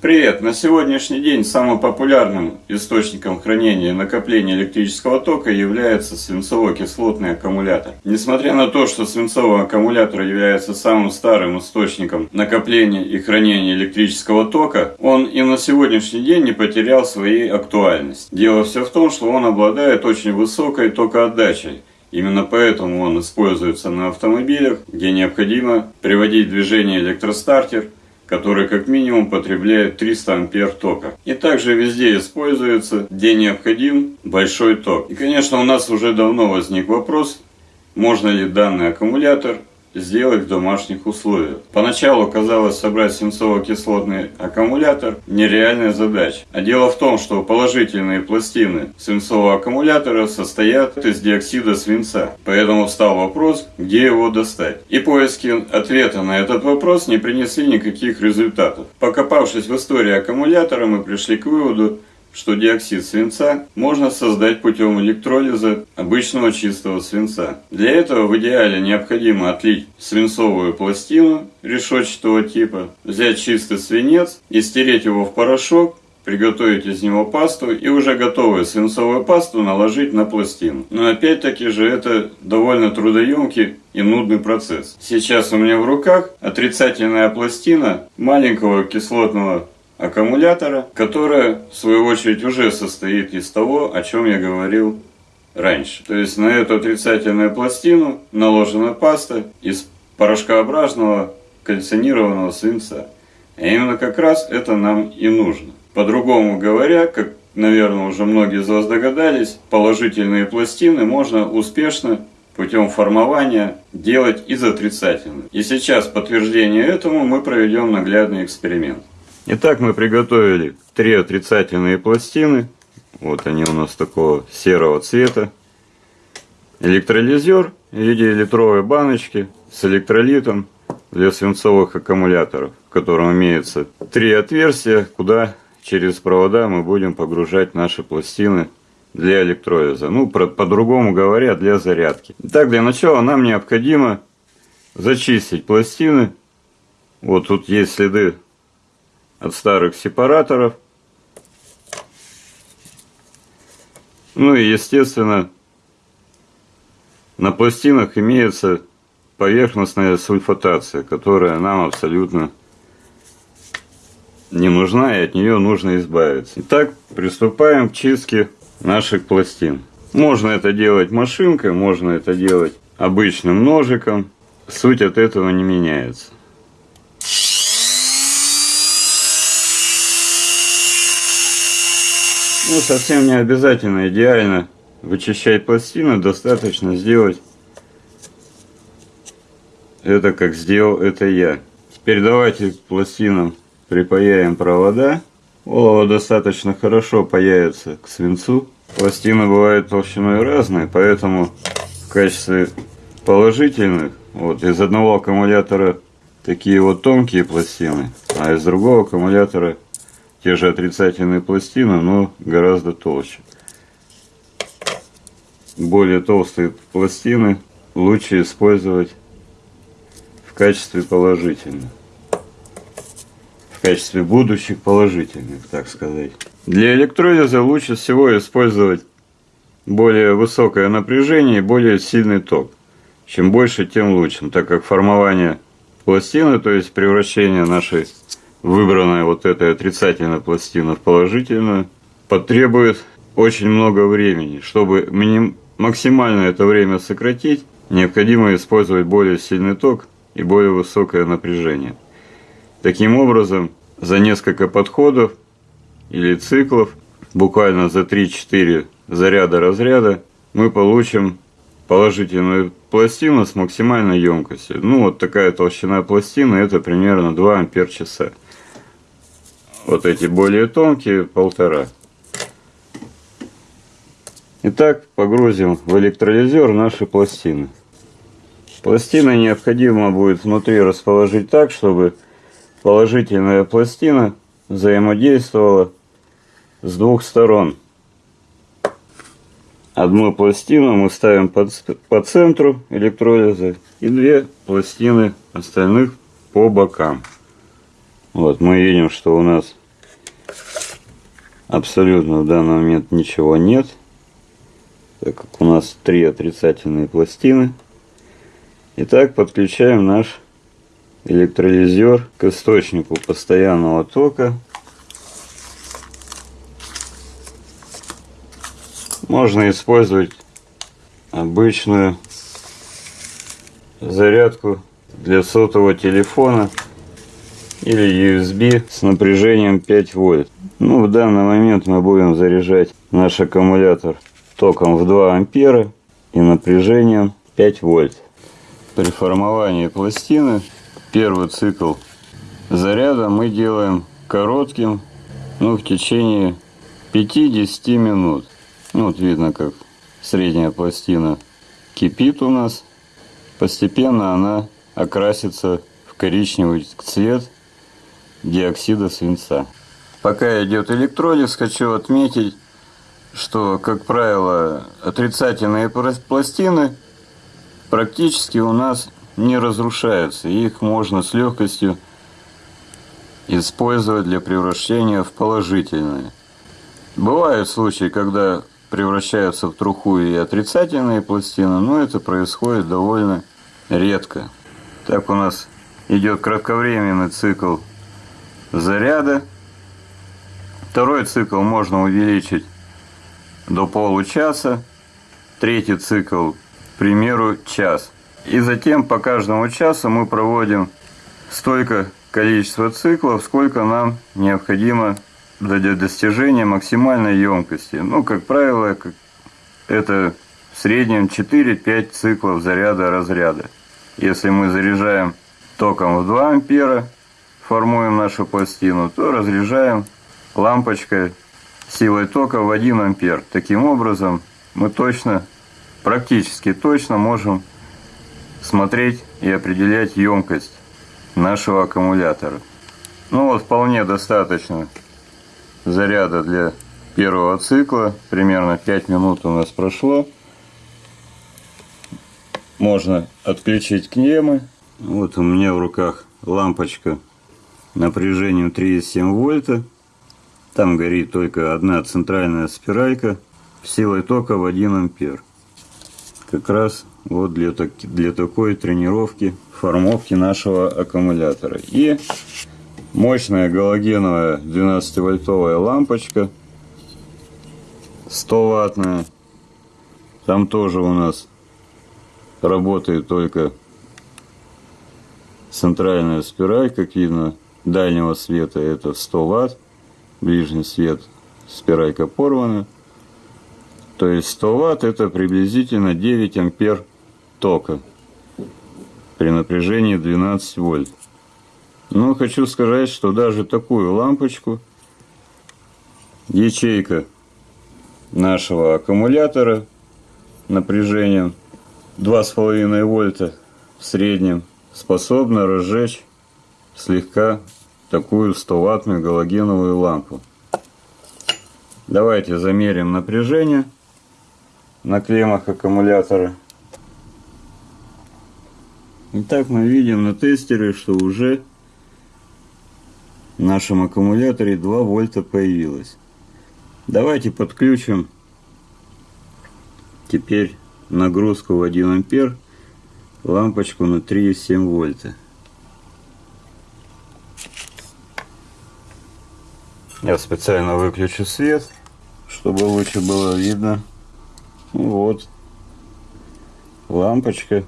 Привет! На сегодняшний день самым популярным источником хранения и накопления электрического тока является свинцово-кислотный аккумулятор. Несмотря на то, что свинцовый аккумулятор является самым старым источником накопления и хранения электрического тока, он и на сегодняшний день не потерял своей актуальности. Дело все в том, что он обладает очень высокой токоотдачей. Именно поэтому он используется на автомобилях, где необходимо приводить в движение электростартер – который как минимум потребляет 300 ампер тока. И также везде используется, где необходим большой ток. И конечно у нас уже давно возник вопрос, можно ли данный аккумулятор сделать в домашних условиях. Поначалу казалось собрать свинцово-кислотный аккумулятор нереальная задача. А дело в том, что положительные пластины свинцового аккумулятора состоят из диоксида свинца. Поэтому встал вопрос, где его достать. И поиски ответа на этот вопрос не принесли никаких результатов. Покопавшись в истории аккумулятора, мы пришли к выводу, что диоксид свинца можно создать путем электролиза обычного чистого свинца. Для этого в идеале необходимо отлить свинцовую пластину решетчатого типа, взять чистый свинец и стереть его в порошок, приготовить из него пасту и уже готовую свинцовую пасту наложить на пластину. Но опять-таки же это довольно трудоемкий и нудный процесс. Сейчас у меня в руках отрицательная пластина маленького кислотного аккумулятора, которая в свою очередь уже состоит из того, о чем я говорил раньше. То есть на эту отрицательную пластину наложена паста из порошкообразного кальцинированного свинца. А именно как раз это нам и нужно. По-другому говоря, как, наверное, уже многие из вас догадались, положительные пластины можно успешно путем формования делать из отрицательных. И сейчас подтверждение этому мы проведем наглядный эксперимент. Итак, мы приготовили три отрицательные пластины. Вот они у нас такого серого цвета. Электролизер в виде литровой баночки с электролитом для свинцовых аккумуляторов, в котором имеется три отверстия, куда через провода мы будем погружать наши пластины для электролиза. Ну, по-другому говоря, для зарядки. Итак, для начала нам необходимо зачистить пластины. Вот тут есть следы от старых сепараторов. Ну и естественно на пластинах имеется поверхностная сульфатация, которая нам абсолютно не нужна и от нее нужно избавиться. Итак, приступаем к чистке наших пластин. Можно это делать машинкой, можно это делать обычным ножиком. Суть от этого не меняется. Ну, совсем не обязательно идеально вычищать пластину, достаточно сделать это, как сделал это я. Теперь давайте пластинам припаяем провода. Олово достаточно хорошо паяется к свинцу. Пластины бывают толщиной разные, поэтому в качестве положительных, вот из одного аккумулятора такие вот тонкие пластины, а из другого аккумулятора те же отрицательные пластины, но гораздо толще. Более толстые пластины лучше использовать в качестве положительных. В качестве будущих положительных, так сказать. Для электролиза лучше всего использовать более высокое напряжение и более сильный ток. Чем больше, тем лучше, так как формование пластины, то есть превращение нашей выбранная вот эта отрицательная пластина в положительную, потребует очень много времени. Чтобы миним... максимально это время сократить, необходимо использовать более сильный ток и более высокое напряжение. Таким образом, за несколько подходов или циклов, буквально за 3-4 заряда разряда, мы получим положительную пластину с максимальной емкостью. Ну, вот такая толщина пластины, это примерно 2 ампер часа. Вот эти более тонкие полтора. Итак, погрузим в электролизер наши пластины. Пластины необходимо будет внутри расположить так, чтобы положительная пластина взаимодействовала с двух сторон. Одну пластину мы ставим по, по центру электролиза и две пластины остальных по бокам. Вот мы видим, что у нас абсолютно в данный момент ничего нет, так как у нас три отрицательные пластины. Итак, подключаем наш электролизер к источнику постоянного тока. Можно использовать обычную зарядку для сотового телефона или USB с напряжением 5 вольт. Ну, в данный момент мы будем заряжать наш аккумулятор током в 2 ампера и напряжением 5 вольт. При формовании пластины первый цикл заряда мы делаем коротким, ну, в течение 5-10 минут. Ну, вот видно, как средняя пластина кипит у нас. Постепенно она окрасится в коричневый цвет диоксида свинца. Пока идет электролиз, хочу отметить, что, как правило, отрицательные пластины практически у нас не разрушаются. Их можно с легкостью использовать для превращения в положительные. Бывают случаи, когда превращаются в труху и отрицательные пластины, но это происходит довольно редко. Так у нас идет кратковременный цикл заряда. Второй цикл можно увеличить до получаса. Третий цикл, к примеру, час. И затем по каждому часу мы проводим столько количество циклов, сколько нам необходимо для достижения максимальной емкости. Ну, как правило, это в среднем 4-5 циклов заряда-разряда. Если мы заряжаем током в 2 ампера, формуем нашу пластину, то разряжаем лампочкой силой тока в 1 ампер. Таким образом, мы точно, практически точно можем смотреть и определять емкость нашего аккумулятора. Ну вот, вполне достаточно заряда для первого цикла. Примерно 5 минут у нас прошло. Можно отключить клеммы. Вот у меня в руках лампочка напряжением 3,7 вольта. Там горит только одна центральная спиралька силой тока в 1 ампер. Как раз вот для, так, для такой тренировки формовки нашего аккумулятора. И мощная галогеновая 12-вольтовая лампочка 100 ваттная. Там тоже у нас работает только центральная спираль, как видно, дальнего света это 100 ватт, ближний свет спиралька порвана. То есть 100 ватт это приблизительно 9 ампер тока при напряжении 12 вольт. Но хочу сказать, что даже такую лампочку ячейка нашего аккумулятора напряжением 2,5 вольта в среднем способна разжечь слегка такую 100-ваттную галогеновую лампу. Давайте замерим напряжение на клеммах аккумулятора. Итак, мы видим на тестере, что уже нашем аккумуляторе 2 вольта появилось. Давайте подключим теперь нагрузку в 1 ампер лампочку на 3,7 вольта. Я специально выключу свет, чтобы лучше было видно. Вот. Лампочка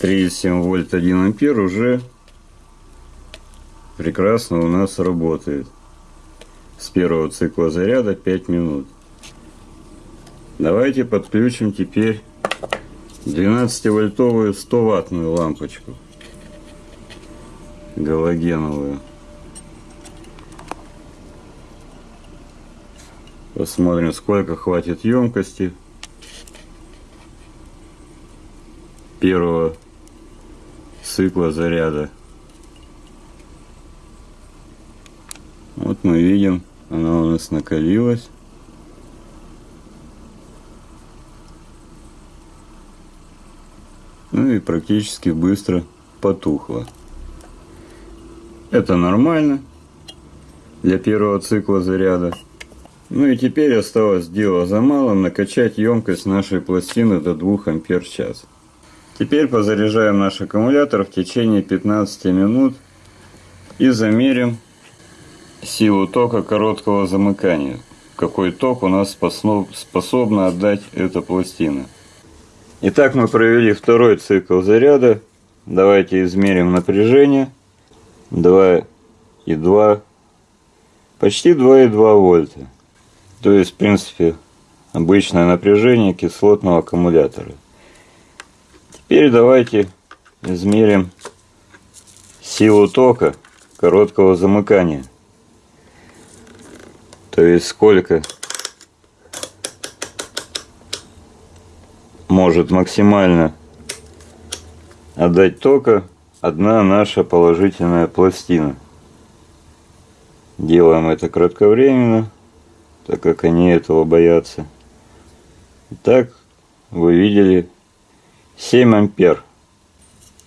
3,7 вольт 1 ампер уже прекрасно у нас работает. С первого цикла заряда 5 минут. Давайте подключим теперь 12-вольтовую 100-ваттную лампочку галогеновую. Посмотрим, сколько хватит емкости первого цикла заряда. Вот мы видим, она у нас накалилась. Ну и практически быстро потухла. Это нормально. для первого цикла заряда. Ну и теперь осталось дело за малым накачать емкость нашей пластины до 2 ампер в час. Теперь позаряжаем наш аккумулятор в течение 15 минут и замерим силу тока короткого замыкания. Какой ток у нас способна отдать эта пластина. Итак, мы провели второй цикл заряда. Давайте измерим напряжение. 2,2, почти 2,2 вольта. То есть, в принципе, обычное напряжение кислотного аккумулятора. Теперь давайте измерим силу тока короткого замыкания. То есть сколько может максимально отдать тока одна наша положительная пластина. Делаем это кратковременно, так как они этого боятся. Итак, вы видели 7 ампер.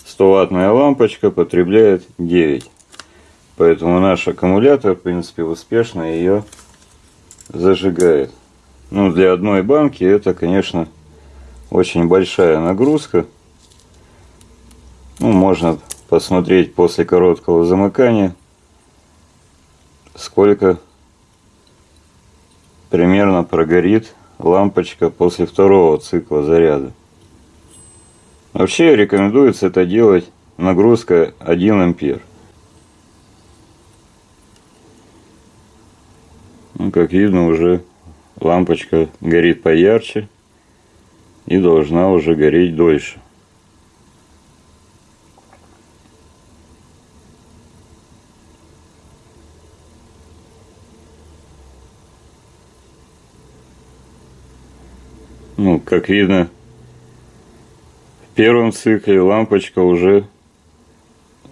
100 ваттная лампочка потребляет 9. Поэтому наш аккумулятор, в принципе, успешно ее зажигает. Ну, для одной банки это, конечно, очень большая нагрузка. Ну, можно посмотреть после короткого замыкания, сколько примерно прогорит лампочка после второго цикла заряда. Вообще рекомендуется это делать нагрузка 1 ампер. Ну, как видно, уже лампочка горит поярче и должна уже гореть дольше. Ну, как видно, в первом цикле лампочка уже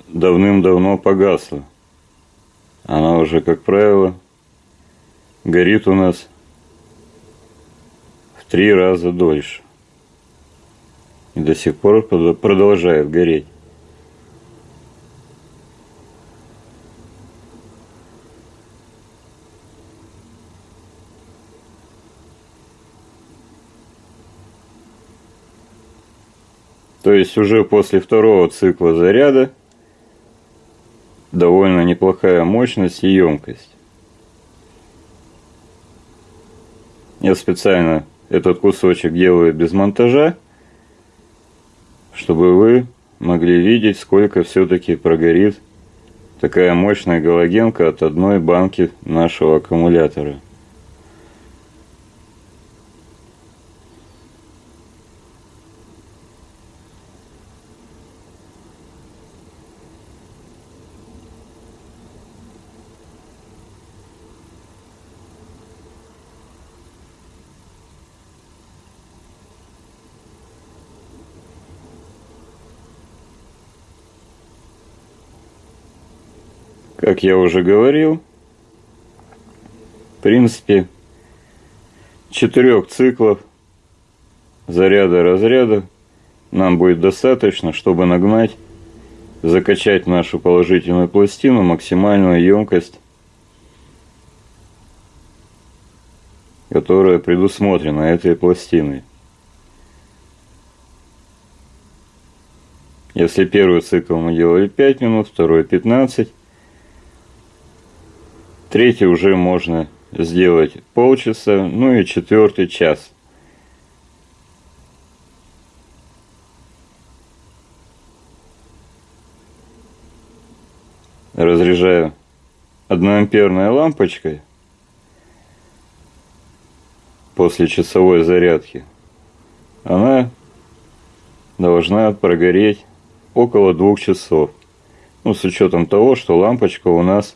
давным-давно погасла. Она уже, как правило, горит у нас в три раза дольше. И до сих пор продолжает гореть. То есть уже после второго цикла заряда довольно неплохая мощность и емкость. Я специально этот кусочек делаю без монтажа, чтобы вы могли видеть, сколько все-таки прогорит такая мощная галогенка от одной банки нашего аккумулятора. Как я уже говорил, в принципе, четырех циклов заряда-разряда нам будет достаточно, чтобы нагнать, закачать нашу положительную пластину максимальную емкость, которая предусмотрена этой пластиной. Если первый цикл мы делали 5 минут, второй 15, Третий уже можно сделать полчаса, ну и четвертый час. Разряжаю одноамперной лампочкой после часовой зарядки. Она должна прогореть около двух часов. Ну, с учетом того, что лампочка у нас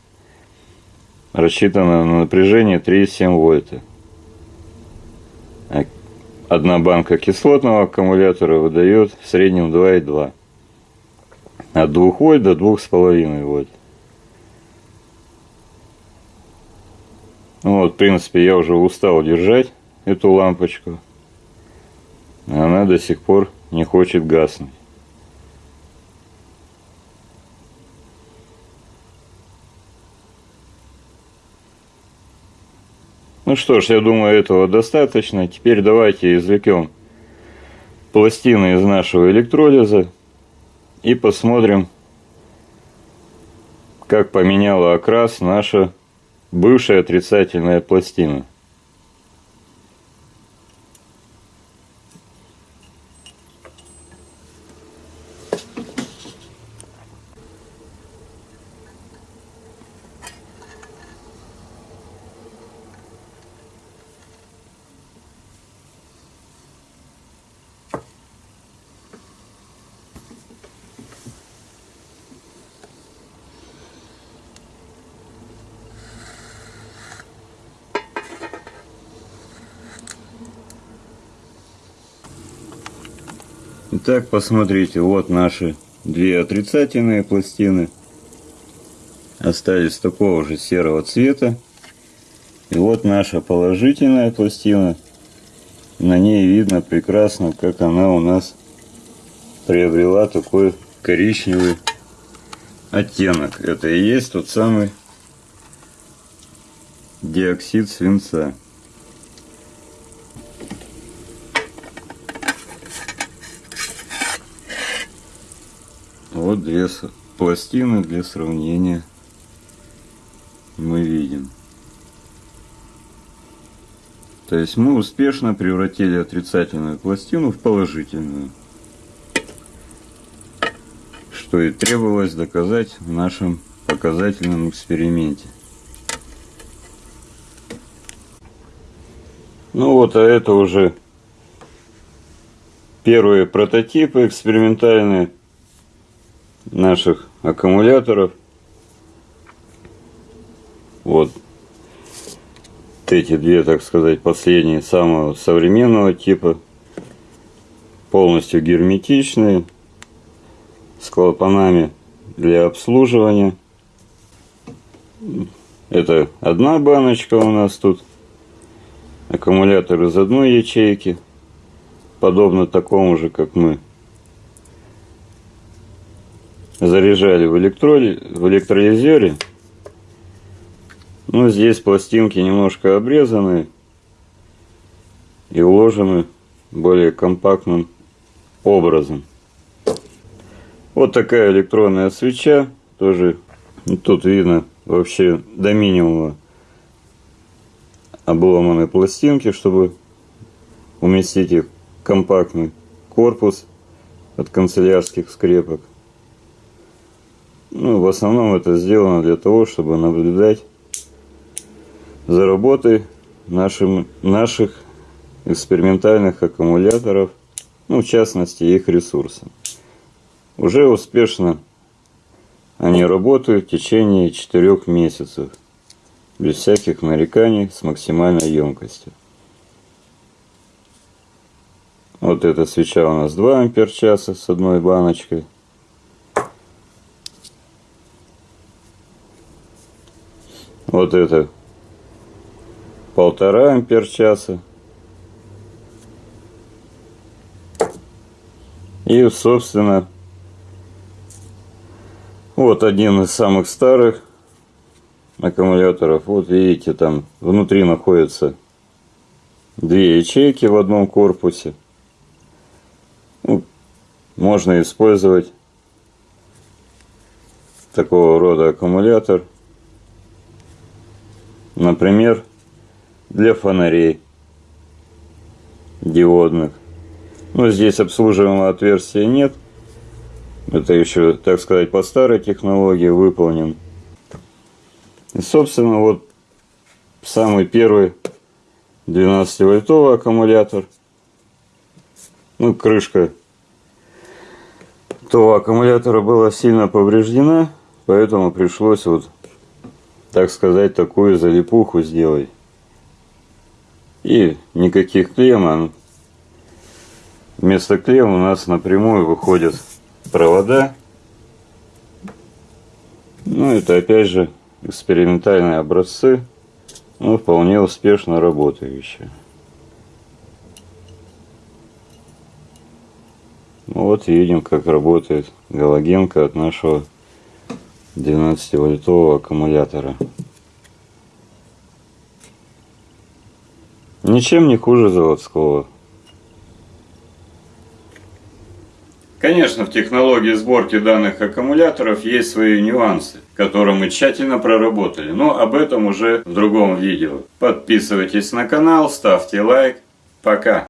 рассчитана на напряжение 3,7 вольта. Одна банка кислотного аккумулятора выдает в среднем 2,2. От 2 вольт до 2,5 вольт. Ну вот, в принципе, я уже устал держать эту лампочку. Она до сих пор не хочет гаснуть. Ну что ж, я думаю, этого достаточно. Теперь давайте извлекем пластины из нашего электролиза и посмотрим, как поменяла окрас наша бывшая отрицательная пластина. Итак, посмотрите, вот наши две отрицательные пластины. Остались такого же серого цвета. И вот наша положительная пластина. На ней видно прекрасно, как она у нас приобрела такой коричневый оттенок. Это и есть тот самый диоксид свинца. Вот две пластины для сравнения мы видим. То есть мы успешно превратили отрицательную пластину в положительную. Что и требовалось доказать в нашем показательном эксперименте. Ну вот, а это уже первые прототипы экспериментальные наших аккумуляторов. Вот эти две, так сказать, последние самого современного типа. Полностью герметичные. С клапанами для обслуживания. Это одна баночка у нас тут. Аккумулятор из одной ячейки. Подобно такому же, как мы заряжали в, электроли... в электролизере. Ну, здесь пластинки немножко обрезаны и уложены более компактным образом. Вот такая электронная свеча. Тоже тут видно вообще до минимума обломанные пластинки, чтобы уместить их компактный корпус от канцелярских скрепок. Ну, в основном это сделано для того, чтобы наблюдать за работой нашим, наших экспериментальных аккумуляторов, ну, в частности, их ресурсов. Уже успешно они работают в течение 4 месяцев, без всяких нареканий, с максимальной емкостью. Вот эта свеча у нас 2 ампер часа с одной баночкой. Вот это полтора ампер часа. И, собственно, вот один из самых старых аккумуляторов. Вот видите, там внутри находятся две ячейки в одном корпусе. Ну, можно использовать такого рода аккумулятор Например, для фонарей диодных. Но здесь обслуживаемого отверстия нет. Это еще, так сказать, по старой технологии выполнен. И, собственно, вот самый первый 12-вольтовый аккумулятор. Ну, крышка того аккумулятора была сильно повреждена, поэтому пришлось вот так сказать, такую залипуху сделай. И никаких клем, а вместо клем у нас напрямую выходят провода. Ну, это опять же экспериментальные образцы, но вполне успешно работающие. Вот видим, как работает галогенка от нашего 12 вольтового аккумулятора Ничем не хуже заводского. Конечно, в технологии сборки данных аккумуляторов есть свои нюансы, которые мы тщательно проработали, но об этом уже в другом видео. Подписывайтесь на канал, ставьте лайк. Пока!